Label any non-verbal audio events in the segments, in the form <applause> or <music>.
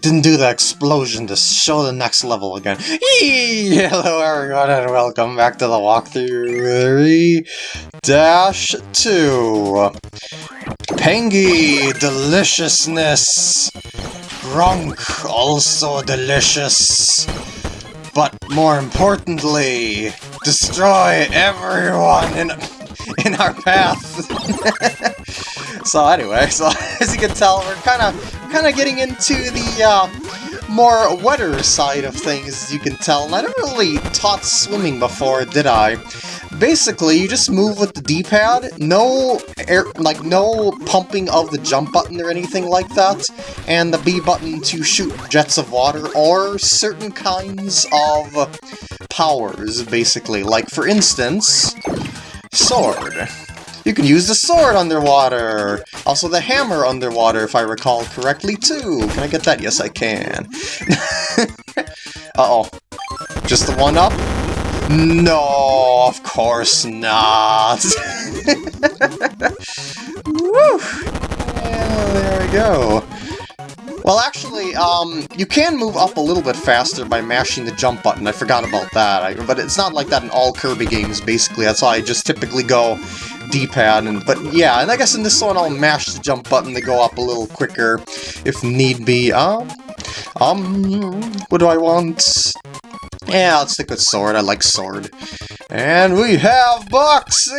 It didn't do the explosion to show the next level again. <laughs> Hello everyone and welcome back to the walkthrough 3-2. Pengy Deliciousness. Grunk also delicious. But more importantly, destroy everyone in in our path. <laughs> so anyway, so <laughs> as you can tell, we're kind of kind of getting into the uh, more wetter side of things, as you can tell. And I never really taught swimming before, did I? Basically, you just move with the D-pad, no air, like no pumping of the jump button or anything like that, and the B button to shoot jets of water or certain kinds of powers, basically. Like, for instance, sword. You can use the sword underwater! Also the hammer underwater, if I recall correctly, too! Can I get that? Yes, I can. <laughs> Uh-oh. Just the one up? No, of course not! <laughs> Woo! Yeah, there we go. Well, actually, um, you can move up a little bit faster by mashing the jump button. I forgot about that. I, but it's not like that in all Kirby games, basically. That's why I just typically go D-pad. And But yeah, and I guess in this one I'll mash the jump button to go up a little quicker if need be. Um, um, what do I want? Yeah, let's stick with sword. I like sword. And we have Boxy!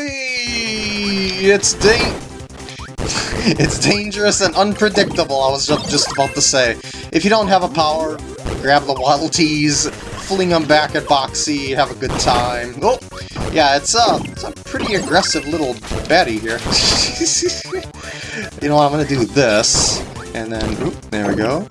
It's dang <laughs> it's dangerous and unpredictable, I was just about to say. If you don't have a power, grab the Waddle Dees, fling them back at Boxy, have a good time. Oh, yeah, it's a, it's a pretty aggressive little baddie here. <laughs> you know what, I'm gonna do this, and then, oop, there we go.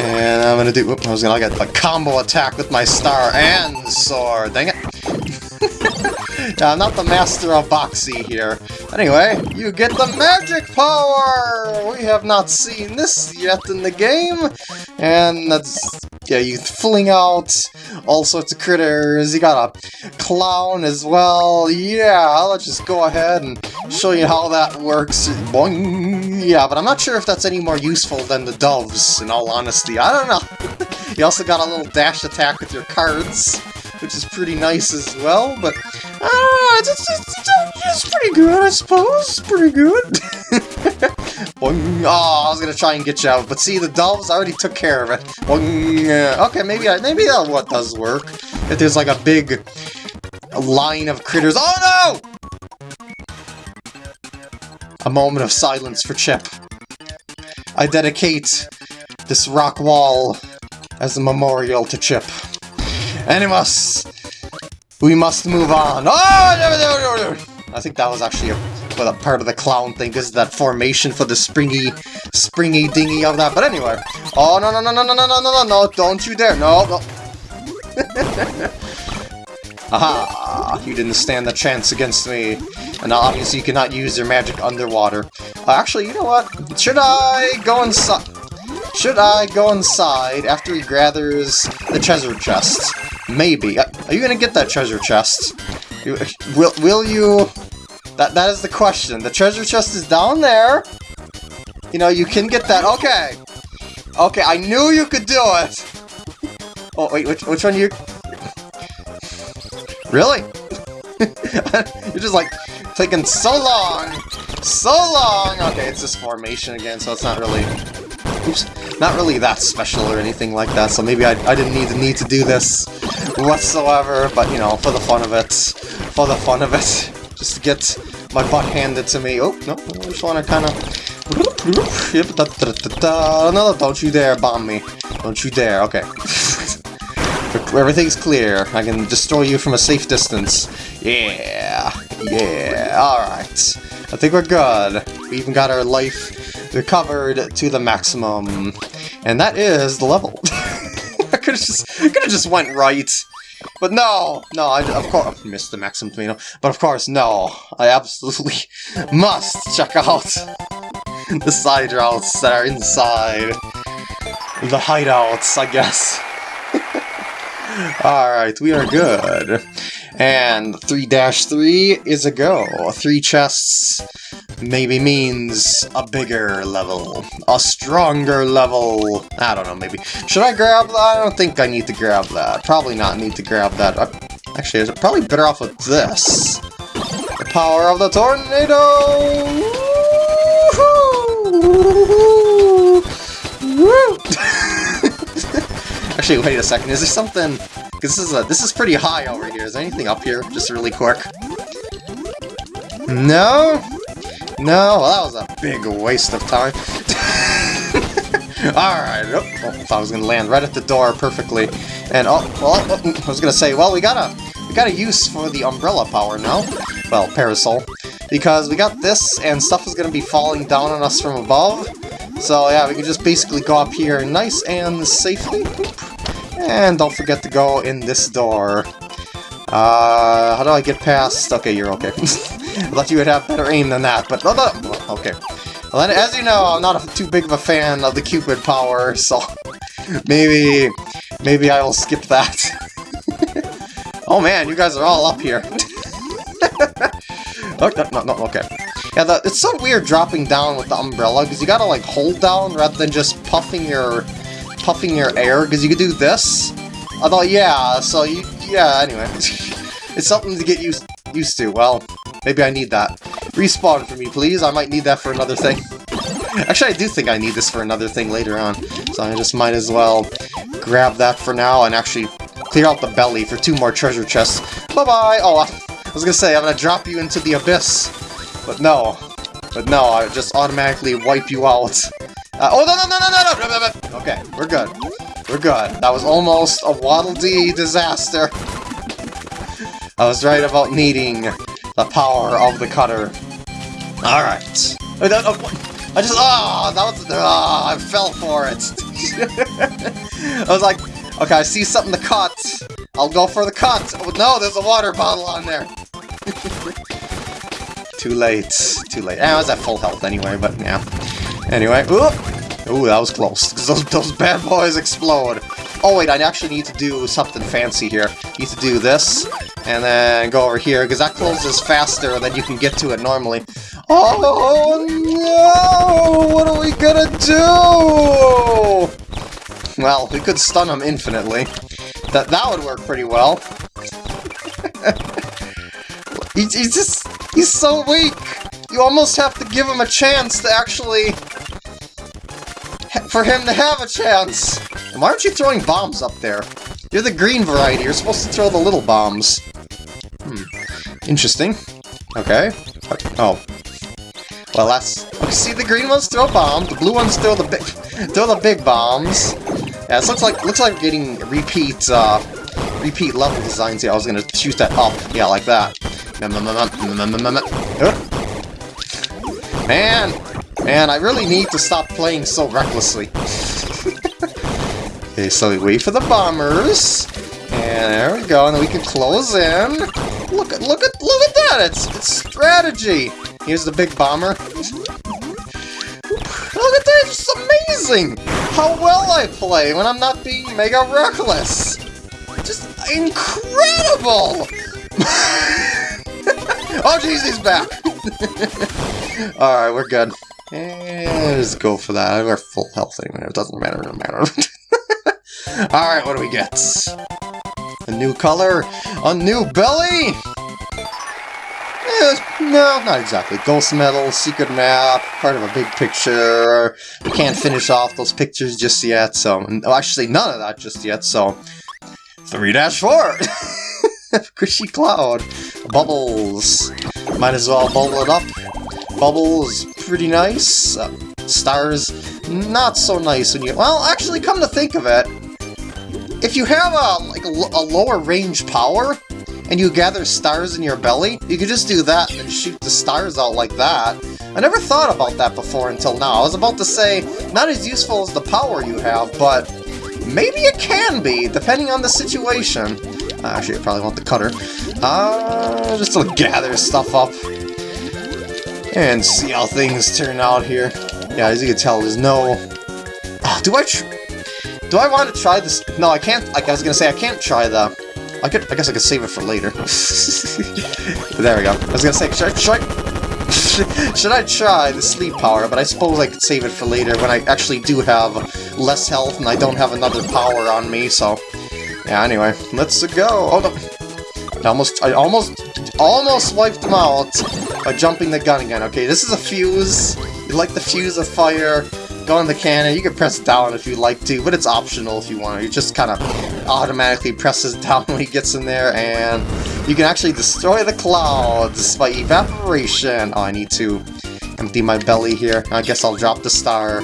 And I'm gonna do, oop, I was gonna get a combo attack with my star and sword, dang it. <laughs> yeah, I'm not the master of Boxy here. Anyway, you get the magic power! We have not seen this yet in the game, and that's yeah, you fling out all sorts of critters. You got a clown as well. Yeah, let's just go ahead and show you how that works. Boing. Yeah, but I'm not sure if that's any more useful than the doves, in all honesty. I don't know. <laughs> you also got a little dash attack with your cards, which is pretty nice as well, but uh, it's, it's, it's, it's pretty good, I suppose. Pretty good. <laughs> Oh, I was gonna try and get you out, but see, the doves already took care of it. Okay, maybe I, maybe that what does work. If there's like a big line of critters. Oh no! A moment of silence for Chip. I dedicate this rock wall as a memorial to Chip. Animus! We must move on. Oh! I think that was actually a for the part of the clown thing. This is that formation for the springy, springy dingy of that. But anyway. Oh, no, no, no, no, no, no, no, no, no, don't you dare. No, no. <laughs> Aha! You didn't stand a chance against me. And obviously you cannot use your magic underwater. Uh, actually, you know what? Should I go inside? Should I go inside after he gathers the treasure chest? Maybe. Uh, are you gonna get that treasure chest? Will, will you... That That is the question. The treasure chest is down there. You know, you can get that. Okay. Okay, I knew you could do it. Oh, wait, which, which one you... Really? <laughs> You're just like, taking so long. So long. Okay, it's this formation again, so it's not really... Oops. Not really that special or anything like that, so maybe I, I didn't need need to do this whatsoever, but, you know, for the fun of it. For the fun of it just to get my butt handed to me. Oh, no, I just want to kind of... No, don't you dare bomb me. Don't you dare, okay. <laughs> Everything's clear. I can destroy you from a safe distance. Yeah, yeah, alright. I think we're good. We even got our life recovered to the maximum. And that is the level. <laughs> I could've just, could've just went right. But no! No, I, of course, missed the Maxim Tomato. But of course, no. I absolutely <laughs> must check out <laughs> the side routes that are inside the hideouts, I guess. <laughs> Alright, we are good. And 3-3 is a go. Three chests maybe means a bigger level, a stronger level. I don't know, maybe. Should I grab that? I don't think I need to grab that. Probably not need to grab that. Uh, actually, it probably better off with this? The power of the tornado! <laughs> Actually, wait a second. Is there something? Because this is this is pretty high over here. Is there anything up here? Just really quick. No? No? That was a big waste of time. <laughs> Alright, oh, oh, I thought I was gonna land right at the door perfectly. And oh, well, oh, I was gonna say, well, we got a we got a use for the umbrella power now. Well, parasol. Because we got this, and stuff is gonna be falling down on us from above. So yeah, we can just basically go up here nice and safely. And don't forget to go in this door. Uh, how do I get past? Okay, you're okay. <laughs> I thought you would have better aim than that, but... Okay. Well, as you know, I'm not a, too big of a fan of the Cupid power, so... <laughs> maybe... Maybe I will skip that. <laughs> oh man, you guys are all up here. <laughs> no, no, okay. Yeah, the, it's so weird dropping down with the umbrella, because you gotta, like, hold down rather than just puffing your... puffing your air, because you could do this. Although, yeah, so you... yeah, anyway. it's something to get used, used to. Well, maybe I need that. Respawn for me, please. I might need that for another thing. Actually, I do think I need this for another thing later on. So I just might as well grab that for now and actually clear out the belly for two more treasure chests. Bye-bye! Oh, I was gonna say, I'm gonna drop you into the abyss. But no. But no, I just automatically wipe you out. Uh, oh, no, no, no, no, no, no! Okay, we're good. We're good. That was almost a Waddle Dee disaster. <laughs> I was right about needing the power of the cutter. Alright. Oh, I just, ah, oh, that was, ah, oh, I fell for it. <laughs> I was like, okay, I see something to cut. I'll go for the cut. Oh, no, there's a water bottle on there. <laughs> Too late. Too late. Eh, I was at full health anyway, but yeah. Anyway, ooh, ooh, that was close. Those, those bad boys explode. Oh wait, I actually need to do something fancy here. Need to do this, and then go over here, because that closes faster than you can get to it normally. Oh no! What are we gonna do? Well, we could stun him infinitely. That that would work pretty well. <laughs> he, he's just... He's so weak! You almost have to give him a chance to actually... For him to have a chance! And why aren't you throwing bombs up there? You're the green variety, you're supposed to throw the little bombs. Interesting. Okay. Oh. Well, that's... Okay, see, the green ones throw bombs, the blue ones throw the big... <laughs> throw the big bombs. Yeah, this looks like looks like getting repeat uh, repeat level designs here. I was gonna shoot that up, yeah, like that. Man, man, I really need to stop playing so recklessly. <laughs> Okay, so we wait for the bombers. And there we go, and we can close in. Look at look at look at that! It's it's strategy! Here's the big bomber. look at that! It's amazing! How well I play when I'm not being mega reckless! Just incredible! <laughs> oh jeez, he's back! <laughs> Alright, we're good. And let's go for that. We're full health anyway. It doesn't matter, no matter. <laughs> Alright, what do we get? New color? A new belly? Eh, no, not exactly. Ghost medal, secret map, part of a big picture. We can't finish off those pictures just yet, so... Oh, actually, none of that just yet, so... 3-4! Squishy <laughs> Cloud. Bubbles. Might as well bubble it up. Bubbles, pretty nice. Uh, stars, not so nice when you... Well, actually, come to think of it, if you have a, like a, lower range power, and you gather stars in your belly, you could just do that and shoot the stars out like that. I never thought about that before until now. I was about to say, not as useful as the power you have, but maybe it can be, depending on the situation. Actually, I probably want the cutter. Uh, just to gather stuff up and see how things turn out here. Yeah, as you can tell, there's no... Oh, do I do I want to try this? No, I can't. Like I was gonna say, I can't try the. I could. I guess I could save it for later. <laughs> there we go. I was gonna say, should I try? <laughs> Should I try the sleep power? But I suppose I could save it for later when I actually do have less health and I don't have another power on me, so... Yeah, anyway, let's go. Oh, no. I almost, I almost, almost wiped them out by jumping the gun again. Okay, this is a fuse. You like the fuse of fire go in the cannon. You can press down if you like to, but it's optional if you want to. It just kind of automatically presses <laughs> down when he gets in there, and you can actually destroy the clouds by evaporation. Oh, I need to empty my belly here. I guess I'll drop the star,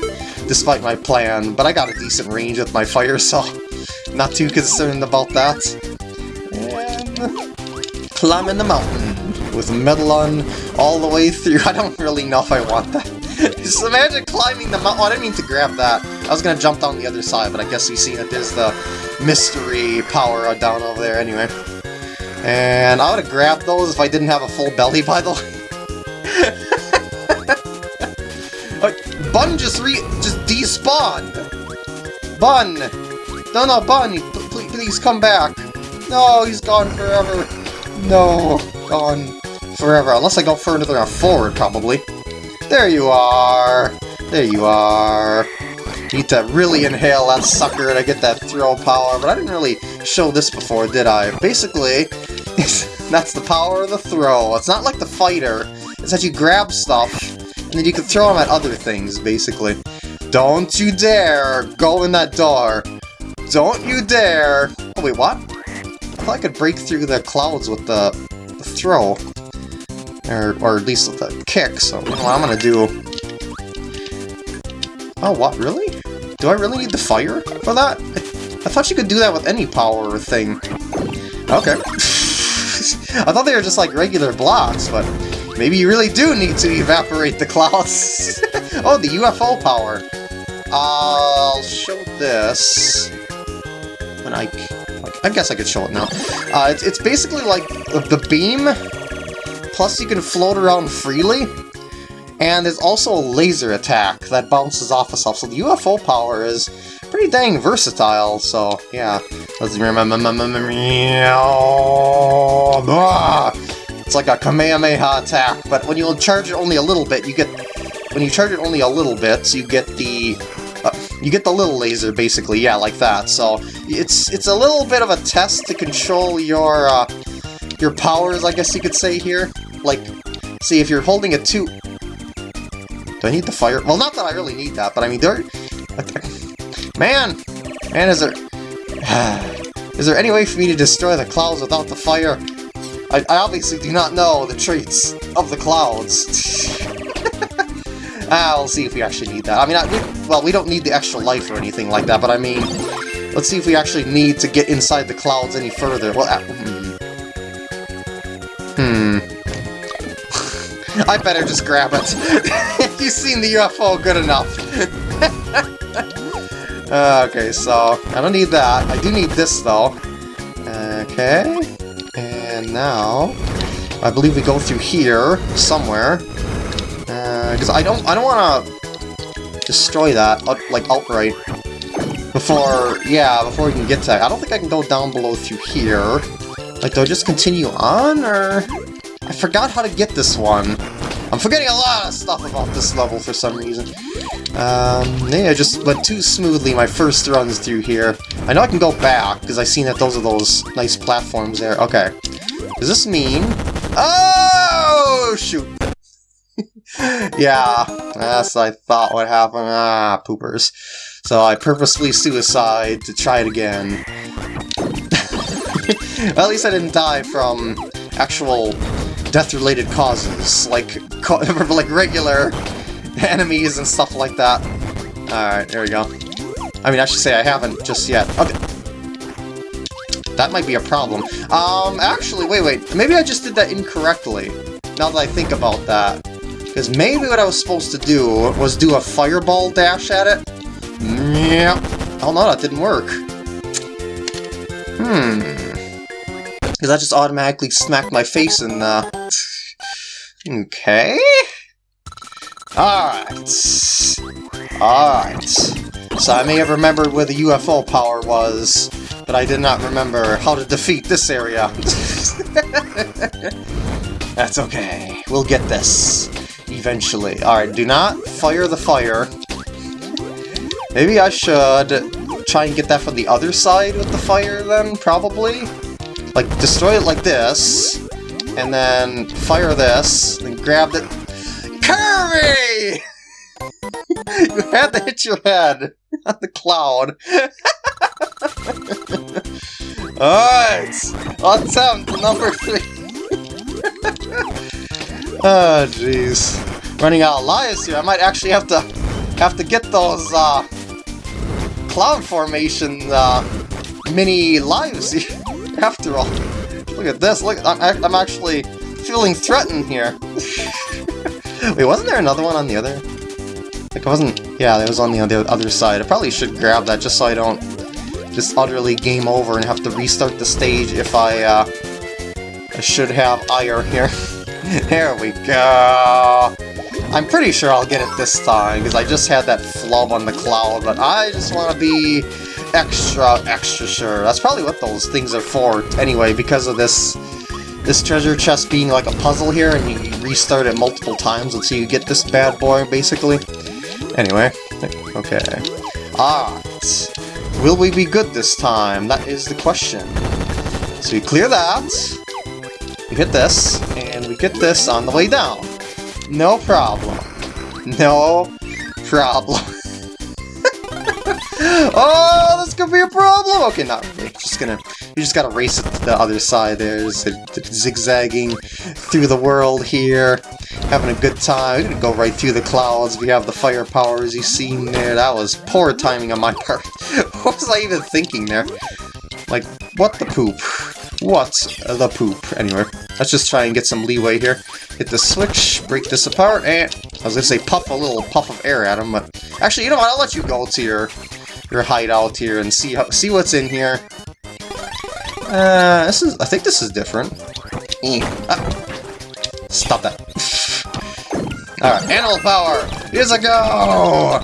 despite my plan, but I got a decent range with my fire, <laughs> so not too concerned about that. And climbing the mountain with Medallion all the way through. <laughs> I don't really know if I want that. <laughs> Just imagine climbing the mountain. Oh, I didn't mean to grab that. I was to jump down the other side, but I guess you see that there's the mystery power down over there anyway. And I would have grabbed those if I didn't have a full belly, by the way. <laughs> Bun just re- just despawned! Bun! No, no, Bun, please, please come back. No, he's gone forever. No, gone forever. Unless I go further forward, probably. There you are! There you are! Need to really inhale that sucker to get that throw power, but I didn't really show this before, did I? Basically, <laughs> that's the power of the throw. It's not like the fighter. It's that you grab stuff, and then you can throw them at other things, basically. Don't you dare go in that door! Don't you dare! Oh wait, what? I thought I could break through the clouds with the, the throw. Or, or at least a kick, so what I'm gonna do... Oh, what, really? Do I really need the fire for that? I, I thought you could do that with any power thing. Okay. <laughs> I thought they were just like regular blocks, but maybe you really do need to evaporate the clouds. <laughs> oh, the UFO power. I'll show this when I... I guess I could show it now. Uh, it's, it's basically like the beam Plus you can float around freely, and there's also a laser attack that bounces off of stuff, so the UFO power is pretty dang versatile, so yeah. Let's remember... It's like a Kamehameha attack, but when you charge it only a little bit, you get... When you charge it only a little bit, so you get the... Uh, you get the little laser, basically, yeah, like that, so it's it's a little bit of a test to control your, uh, your powers, I guess you could say here like, see, if you're holding a two... Do I need the fire? Well, not that I really need that, but I mean, there... Man! Man, is there... <sighs> is there any way for me to destroy the clouds without the fire? I, I obviously do not know the traits of the clouds. <laughs> ah, we'll see if we actually need that. I mean, I, we, well, we don't need the extra life or anything like that, but I mean, let's see if we actually need to get inside the clouds any further. Well, uh, hmm. <laughs> I better just grab it. <laughs> You've seen the UFO good enough. <laughs> okay, so I don't need that. I do need this though. Okay, and now I believe we go through here somewhere because uh, I don't I don't want to destroy that like outright before yeah before we can get to that. I don't think I can go down below through here. Like, do I just continue on, or... I forgot how to get this one. I'm forgetting a lot of stuff about this level for some reason. Um, yeah, I just went too smoothly my first runs through here. I know I can go back, because I seen that those are those nice platforms there. Okay. Does this mean... Oh, shoot! <laughs> yeah, that's I thought would happen. Ah, poopers. So I purposely suicide to try it again. Well, at least I didn't die from actual death-related causes, like <laughs> like regular enemies and stuff like that. Alright, there we go. I mean, I should say I haven't just yet. Okay. That might be a problem. Um, actually, wait, wait. Maybe I just did that incorrectly, now that I think about that. Because maybe what I was supposed to do was do a fireball dash at it. Yeah. Oh no, that didn't work. Hmm. Because I just automatically smacked my face in uh... Okay... Alright. Alright. So I may have remembered where the UFO power was, but I did not remember how to defeat this area. <laughs> That's okay. We'll get this. eventually. Alright, do not fire the fire. Maybe I should try and get that from the other side with the fire then, probably? Like, destroy it like this, and then fire this, and grab it. Kirby! <laughs> you had to hit your head on the cloud. <laughs> Alright, attempt number three. <laughs> oh, jeez. Running out of lives here. I might actually have to have to get those uh, cloud formation uh, mini lives <laughs> after all. Look at this. Look, I'm, I'm actually feeling threatened here. <laughs> Wait, wasn't there another one on the other? Like, I wasn't... Yeah, it was on the other, other side. I probably should grab that just so I don't just utterly game over and have to restart the stage if I, uh... I should have ire here. <laughs> there we go! I'm pretty sure I'll get it this time, because I just had that flub on the cloud, but I just want to be extra, extra sure. That's probably what those things are for, anyway, because of this this treasure chest being like a puzzle here, and you restart it multiple times until you get this bad boy, basically. Anyway, okay. Ah, will we be good this time? That is the question. So we clear that, we hit this, and we get this on the way down. No problem. No problem. Oh, this could be a problem! Okay, not really. Just gonna, you just gotta race it to the other side. There's zigzagging through the world here, having a good time. We're gonna go right through the clouds. We have the fire powers you seen there. That was poor timing on my <laughs> part. what was I even thinking there? Like, what the poop? What the poop? Anyway, let's just try and get some leeway here. Hit the switch, break this apart, and I was gonna say puff a little puff of air at him, but actually, you know what? I'll let you go to your your hideout here and see how, see what's in here. Uh, this is I think this is different. Ah. Stop that. <laughs> Alright, animal power! Here's a go!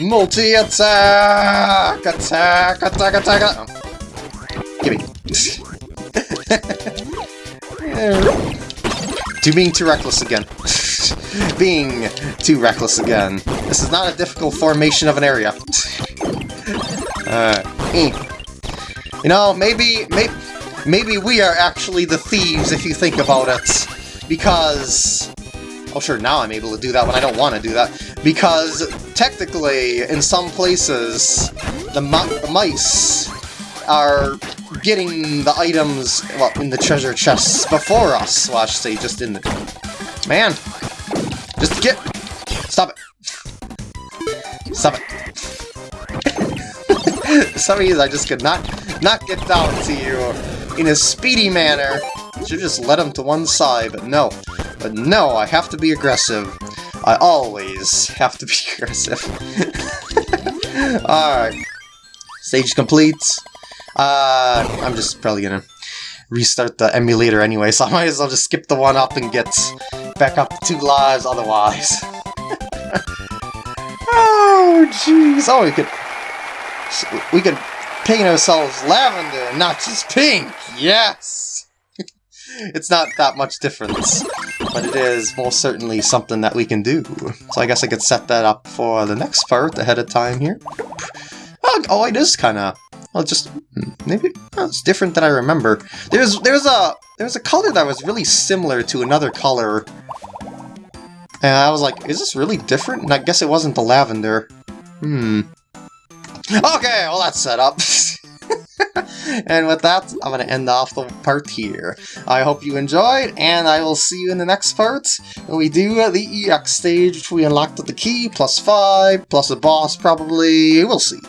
Multi-attack! Attack, attack, attack! Oh. Gimme. <laughs> to being too reckless again. <laughs> being too reckless again. This is not a difficult formation of an area. Uh, you know, maybe, maybe, maybe we are actually the thieves if you think about it. Because... Oh sure, now I'm able to do that when I don't want to do that. Because, technically, in some places, the, the mice are getting the items, well, in the treasure chests before us. Should say just in the... Man! Just get... Stop it! Stop it! <laughs> Some reason I just could not, not get down to you in a speedy manner. Should just let him to one side, but no. But no, I have to be aggressive. I always have to be <laughs> aggressive. <laughs> Alright. Stage complete. Uh, I'm just probably gonna restart the emulator anyway, so I might as well just skip the one up and get back up to two lives otherwise. oh, jeez. Oh, we could... We could paint ourselves lavender, not just pink! Yes! <laughs> it's not that much difference, but it is most certainly something that we can do. So I guess I could set that up for the next part ahead of time here. Oh, oh it is kind of well, just hmm, maybe oh, it's different than I remember. There's there's a there's a color that was really similar to another color, and I was like, is this really different? And I guess it wasn't the lavender. Hmm. Okay, well that's set up. <laughs> and with that, I'm going to end off the part here. I hope you enjoyed, and I will see you in the next part, when we do the EX stage, which we unlocked with the key, plus 5, plus a boss probably, we'll see.